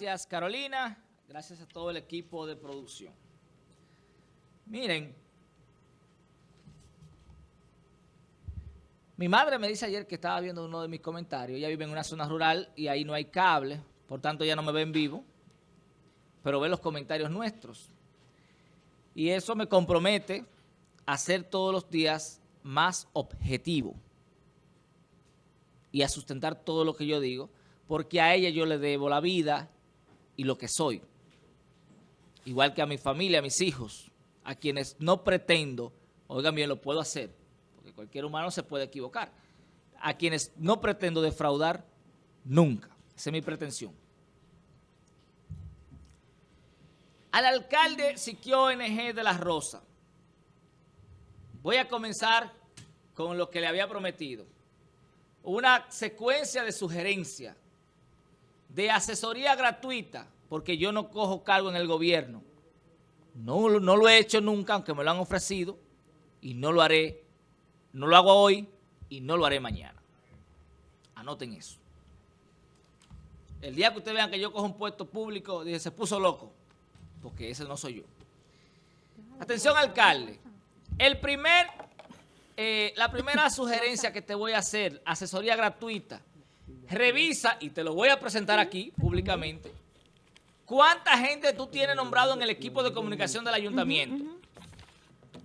Gracias, Carolina. Gracias a todo el equipo de producción. Miren, mi madre me dice ayer que estaba viendo uno de mis comentarios. Ella vive en una zona rural y ahí no hay cable, por tanto ella no me ve en vivo, pero ve los comentarios nuestros. Y eso me compromete a ser todos los días más objetivo y a sustentar todo lo que yo digo, porque a ella yo le debo la vida y lo que soy. Igual que a mi familia, a mis hijos, a quienes no pretendo, oigan bien, lo puedo hacer, porque cualquier humano se puede equivocar, a quienes no pretendo defraudar nunca. Esa es mi pretensión. Al alcalde Siquio NG de La Rosa, voy a comenzar con lo que le había prometido. Una secuencia de sugerencias, de asesoría gratuita, porque yo no cojo cargo en el gobierno. No, no lo he hecho nunca, aunque me lo han ofrecido, y no lo haré, no lo hago hoy y no lo haré mañana. Anoten eso. El día que ustedes vean que yo cojo un puesto público, dije, se puso loco, porque ese no soy yo. Atención, alcalde. Eh, la primera sugerencia que te voy a hacer, asesoría gratuita, revisa, y te lo voy a presentar aquí públicamente, ¿cuánta gente tú tienes nombrado en el equipo de comunicación del ayuntamiento?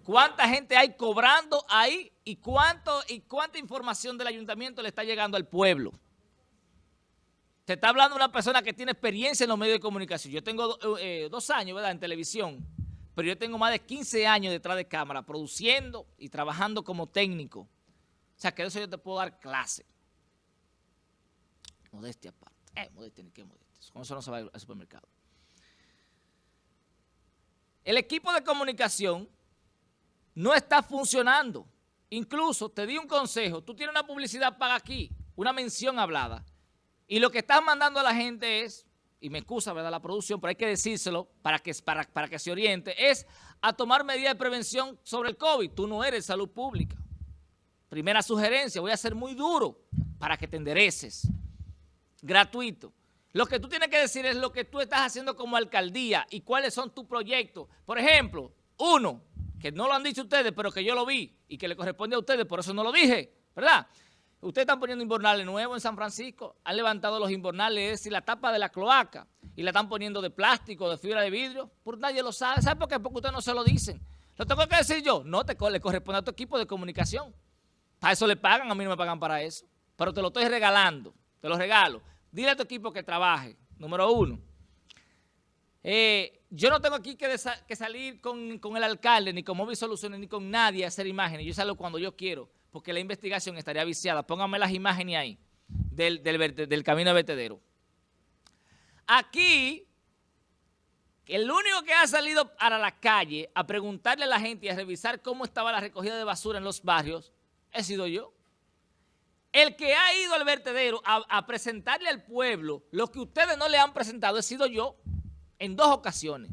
¿Cuánta gente hay cobrando ahí y, cuánto, y cuánta información del ayuntamiento le está llegando al pueblo? Te está hablando una persona que tiene experiencia en los medios de comunicación. Yo tengo eh, dos años, en televisión, pero yo tengo más de 15 años detrás de cámara, produciendo y trabajando como técnico. O sea, que eso yo te puedo dar clase. Modestia aparte. Eh, modestia, ni qué modestia. Con eso no se va al supermercado. El equipo de comunicación no está funcionando. Incluso, te di un consejo, tú tienes una publicidad paga aquí, una mención hablada, y lo que estás mandando a la gente es, y me excusa, ¿verdad?, la producción, pero hay que decírselo para que, para, para que se oriente, es a tomar medidas de prevención sobre el COVID. Tú no eres salud pública. Primera sugerencia, voy a ser muy duro para que te endereces. Gratuito. Lo que tú tienes que decir es lo que tú estás haciendo como alcaldía y cuáles son tus proyectos. Por ejemplo, uno, que no lo han dicho ustedes, pero que yo lo vi y que le corresponde a ustedes, por eso no lo dije, ¿verdad?, Ustedes están poniendo inbornales nuevos en San Francisco, han levantado los inbornales, y la tapa de la cloaca, y la están poniendo de plástico, de fibra de vidrio, por nadie lo sabe. ¿Sabe por qué? Porque ustedes no se lo dicen. ¿Lo tengo que decir yo? No, te le corresponde a tu equipo de comunicación. Para eso le pagan, a mí no me pagan para eso. Pero te lo estoy regalando, te lo regalo. Dile a tu equipo que trabaje, número uno. Eh, yo no tengo aquí que, salir con, el alcalde, ni con Móvil Soluciones, ni con nadie a hacer imágenes. Yo salgo cuando yo quiero porque la investigación estaría viciada. Pónganme las imágenes ahí del, del, camino de vertedero. Aquí, el único que ha salido para la calle a preguntarle a la gente y a revisar cómo estaba la recogida de basura en los barrios, he sido yo. El que ha ido al vertedero a, a presentarle al pueblo lo que ustedes no le han presentado he sido yo en dos ocasiones.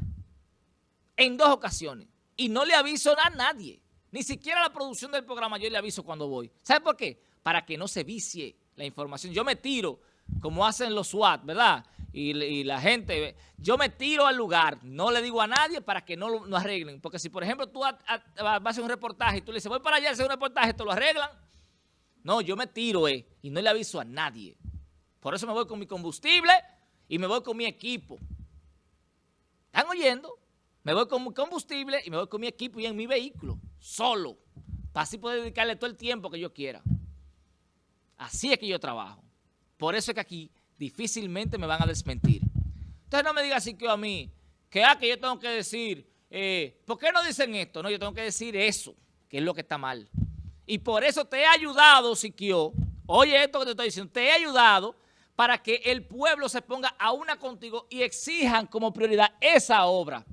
En dos ocasiones. Y no le aviso a nadie. Ni siquiera la producción del programa yo le aviso cuando voy. ¿Sabe por qué? Para que no se vicie la información. Yo me tiro, como hacen los SWAT, ¿verdad? Y, la gente, yo me tiro al lugar, no le digo a nadie para que no lo arreglen. Porque si, por ejemplo, tú vas a hacer un reportaje y tú le dices, voy para allá a hacer un reportaje, ¿te lo arreglan? No, yo me tiro eh, y no le aviso a nadie. Por eso me voy con mi combustible y me voy con mi equipo. ¿Están oyendo? Me voy con mi combustible y me voy con mi equipo y en mi vehículo solo, para así poder dedicarle todo el tiempo que yo quiera. Así es que yo trabajo. Por eso es que aquí difícilmente me van a desmentir. Entonces no me digan así que a mí, que, ah, que yo tengo que decir, eh, ¿por qué no dicen esto? No, yo tengo que decir eso, que es lo que está mal. Y por eso te he ayudado, Siquio, oye esto que te estoy diciendo, te he ayudado para que el pueblo se ponga a una contigo y exijan como prioridad esa obra.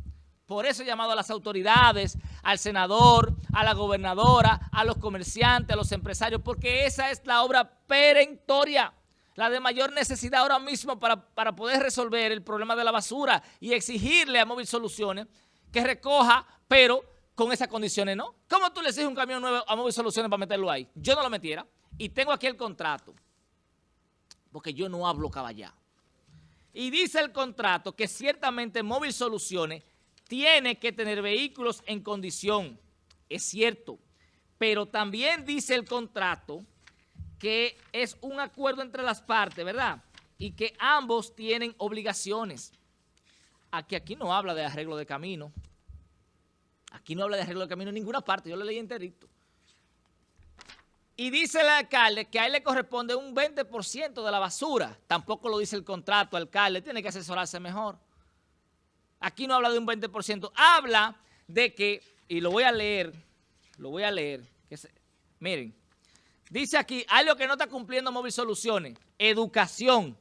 Por eso he llamado a las autoridades, al senador, a la gobernadora, a los comerciantes, a los empresarios, porque esa es la obra perentoria, la de mayor necesidad ahora mismo para, para poder resolver el problema de la basura y exigirle a Móvil Soluciones que recoja, pero con esas condiciones no. ¿Cómo tú le exiges un camión nuevo a Móvil Soluciones para meterlo ahí? Yo no lo metiera y tengo aquí el contrato, porque yo no hablo caballá. Y dice el contrato que ciertamente Móvil Soluciones tiene que tener vehículos en condición. Es cierto. Pero también dice el contrato que es un acuerdo entre las partes, ¿verdad? Y que ambos tienen obligaciones. Aquí, aquí no habla de arreglo de camino. Aquí no habla de arreglo de camino en ninguna parte. Yo lo leí enterito. Y dice el alcalde que a él le corresponde un 20% de la basura. Tampoco lo dice el contrato, alcalde, tiene que asesorarse mejor. Aquí no habla de un 20%, habla de que, y lo voy a leer, lo voy a leer, que miren, dice aquí, algo que no está cumpliendo Móvil Soluciones, educación,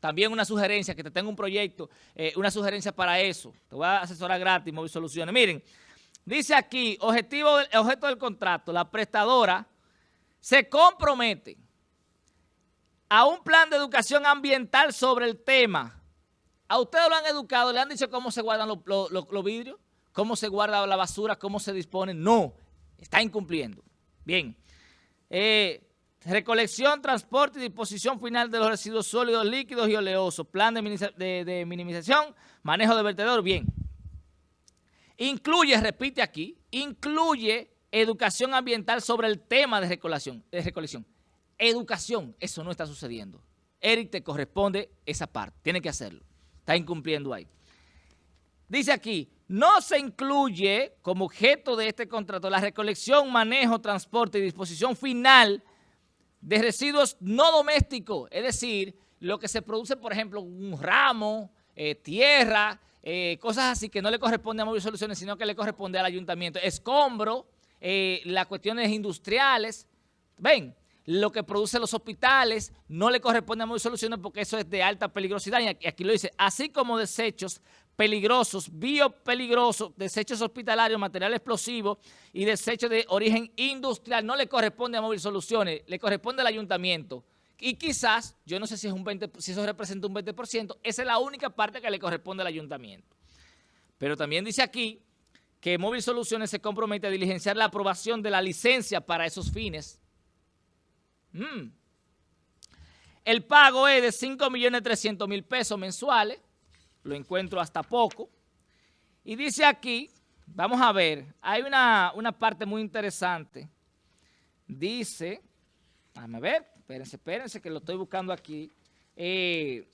también una sugerencia, que te tengo un proyecto, eh, una sugerencia para eso, te voy a asesorar gratis Móvil Soluciones. Miren, dice aquí, objetivo, objeto del contrato, la prestadora se compromete a un plan de educación ambiental sobre el tema. A ustedes lo han educado, le han dicho cómo se guardan los, vidrios, cómo se guarda la basura, cómo se dispone. No, está incumpliendo. Bien. Eh, recolección, transporte y disposición final de los residuos sólidos, líquidos y oleosos. Plan de, de minimización, manejo de vertedor. Bien. Incluye, repite aquí, incluye educación ambiental sobre el tema de recolección. De recolección. Educación, eso no está sucediendo. Eric te corresponde esa parte, tiene que hacerlo. Está incumpliendo ahí. Dice aquí, no se incluye como objeto de este contrato la recolección, manejo, transporte y disposición final de residuos no domésticos, es decir, lo que se produce, por ejemplo, un ramo, eh, tierra, eh, cosas así que no le corresponde a Móvil Soluciones, sino que le corresponde al ayuntamiento. Escombro, eh, las cuestiones industriales. Ven, lo que producen los hospitales no le corresponde a muy soluciones porque eso es de alta peligrosidad. Y aquí, lo dice, así como desechos peligrosos, biopeligrosos, desechos hospitalarios, material explosivo y desechos de origen industrial, no le corresponde a Móvil Soluciones, le corresponde al ayuntamiento. Y quizás, yo no sé si, es un 20, si eso representa un 20%, esa es la única parte que le corresponde al ayuntamiento. Pero también dice aquí que Móvil Soluciones se compromete a diligenciar la aprobación de la licencia para esos fines. Mm. El pago es de 5.300.000 pesos mensuales, lo encuentro hasta poco. Y dice aquí, vamos a ver, hay una, parte muy interesante. Dice, déjame ver, espérense, espérense que lo estoy buscando aquí. Eh,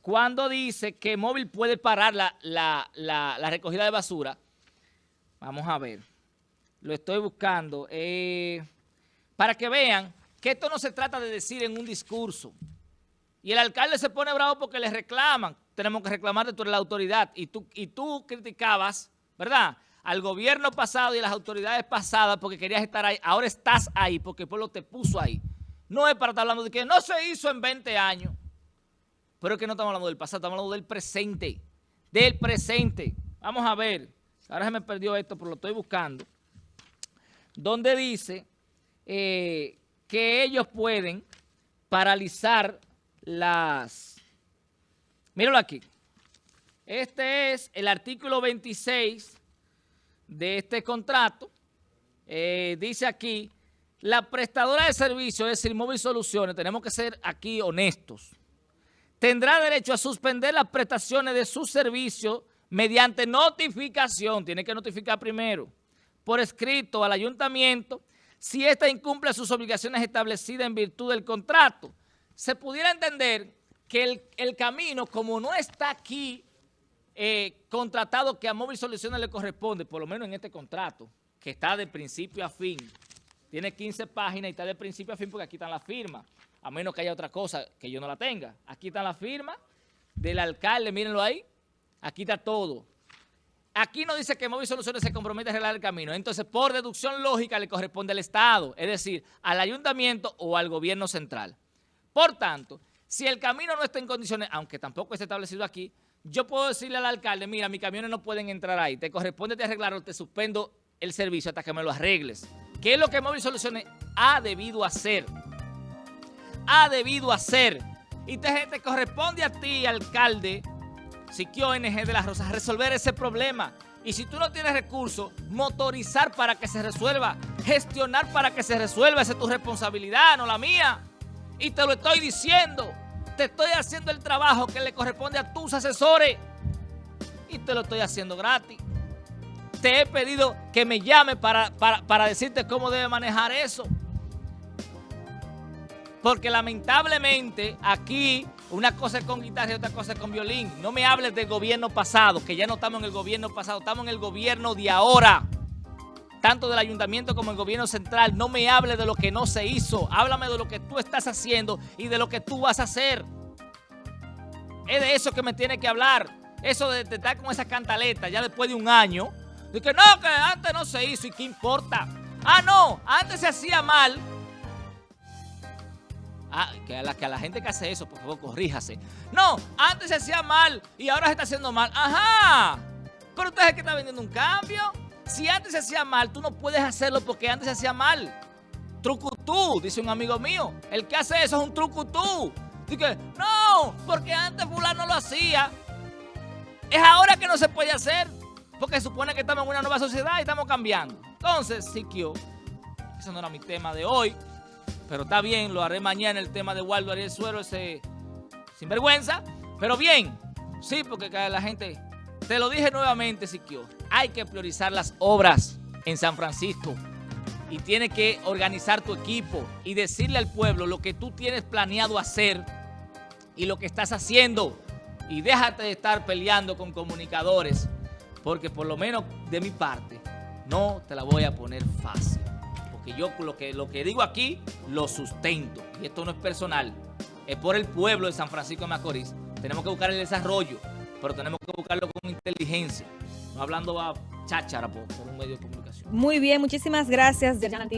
cuando dice que móvil puede parar la, recogida de basura, vamos a ver, lo estoy buscando, eh, para que vean que esto no se trata de decir en un discurso. Y el alcalde se pone bravo porque le reclaman. Tenemos que reclamar de la autoridad. Y tú, y tú criticabas, ¿verdad?, al gobierno pasado y a las autoridades pasadas porque querías estar ahí. Ahora estás ahí porque el pueblo te puso ahí. No es para estar hablando de que no se hizo en 20 años. Pero es que no estamos hablando del pasado, estamos hablando del presente. Del presente. Vamos a ver. Ahora se me perdió esto, pero lo estoy buscando. Donde dice eh, que ellos pueden paralizar las... Míralo aquí. Este es el artículo 26 de este contrato. Eh, dice aquí, la prestadora de servicio, es decir, Móvil Soluciones, tenemos que ser aquí honestos tendrá derecho a suspender las prestaciones de su servicio mediante notificación, tiene que notificar primero, por escrito al ayuntamiento, si ésta incumple sus obligaciones establecidas en virtud del contrato. Se pudiera entender que el, camino, como no está aquí eh, contratado que a Móvil Soluciones le corresponde, por lo menos en este contrato, que está de principio a fin, tiene 15 páginas y está de principio a fin porque aquí están las firmas a menos que haya otra cosa que yo no la tenga. Aquí está la firma del alcalde, mírenlo ahí. Aquí está todo. Aquí no dice que Móvil Soluciones se compromete a arreglar el camino. Entonces, por deducción lógica, le corresponde al Estado, es decir, al ayuntamiento o al gobierno central. Por tanto, si el camino no está en condiciones, aunque tampoco esté establecido aquí, yo puedo decirle al alcalde, mira, mis camiones no pueden entrar ahí, te corresponde de arreglarlo, te suspendo el servicio hasta que me lo arregles. ¿Qué es lo que Móvil Soluciones ha debido hacer? ha debido hacer. Y te, corresponde a ti, alcalde, Siquio ONG de las Rosas, resolver ese problema. Y si tú no tienes recursos, motorizar para que se resuelva, gestionar para que se resuelva, esa es tu responsabilidad, no la mía. Y te lo estoy diciendo. te estoy haciendo el trabajo que le corresponde a tus asesores y te lo estoy haciendo gratis. Te he pedido que me llame para, para, para decirte cómo debe manejar eso. Porque lamentablemente aquí una cosa es con guitarra y otra cosa es con violín. No me hables del gobierno pasado, que ya no estamos en el gobierno pasado, estamos en el gobierno de ahora. Tanto del ayuntamiento como el gobierno central. No me hables de lo que no se hizo. Háblame de lo que tú estás haciendo y de lo que tú vas a hacer. Es de eso que me tiene que hablar. Eso de, de estar con esa cantaleta ya después de un año. De que no, que antes no se hizo y qué importa. Ah, no, antes se hacía mal Ah, que a, la, que a la gente que hace eso, por favor, corríjase. No, antes se hacía mal y ahora se está haciendo mal. Ajá. Pero usted es el que está vendiendo un cambio. Si antes se hacía mal, tú no puedes hacerlo porque antes se hacía mal. Trucutú, dice un amigo mío. El que hace eso es un trucutú. Dice, no, porque antes fulano lo hacía. Es ahora que no se puede hacer. Porque supone que estamos en una nueva sociedad y estamos cambiando. Entonces, Siquio, ese no era mi tema de hoy. Pero está bien, lo haré mañana el tema de Waldo Ariel Suero, ese sinvergüenza. Pero bien, sí, porque la gente, te lo dije nuevamente, Siquio, hay que priorizar las obras en San Francisco y tienes que organizar tu equipo y decirle al pueblo lo que tú tienes planeado hacer y lo que estás haciendo. Y déjate de estar peleando con comunicadores, porque por lo menos de mi parte, no te la voy a poner fácil yo lo que, lo que digo aquí lo sustento. Y esto no es personal, es por el pueblo de San Francisco de Macorís. Tenemos que buscar el desarrollo, pero tenemos que buscarlo con inteligencia, no hablando a cháchara por, por un medio de comunicación. Muy bien, muchísimas gracias.